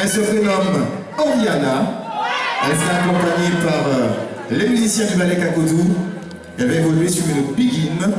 Elle se prénomme Oriana. Elle sera accompagnée par euh, les musiciens du ballet Kakodou. Elle va évoluer sur une begin